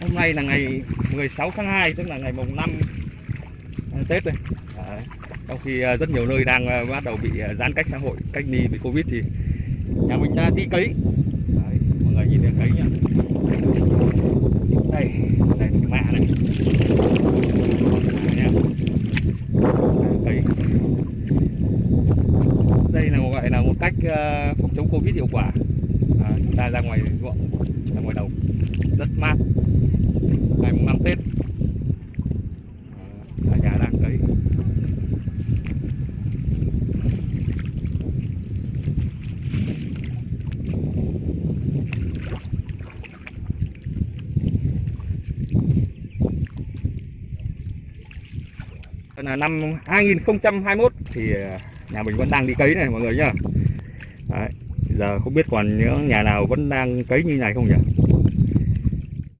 hôm nay là ngày 16 tháng 2 tức là ngày mùng 5 ờ, Tết đây Đấy. trong khi ờ, rất nhiều nơi đang ờ, bắt đầu bị giãn cách xã hội cách ly vì Covid thì nhà mình đã đi cấy Đấy. mọi người nhìn thấy cấy nhá đây đây là cái mạ này Đấy. Đây, cấy đây là gọi là một cách phòng chống Covid hiệu quả à, chúng ta ra ngoài ruộng ra ngoài đồng. Rất mát. Ngày mùng năm Tết. À, nhà đang cấy. Đây là năm 2021 thì à, nhà mình vẫn đang đi cấy này mọi người nhá. Đấy giờ không biết còn những nhà nào vẫn đang cấy như này không nhỉ?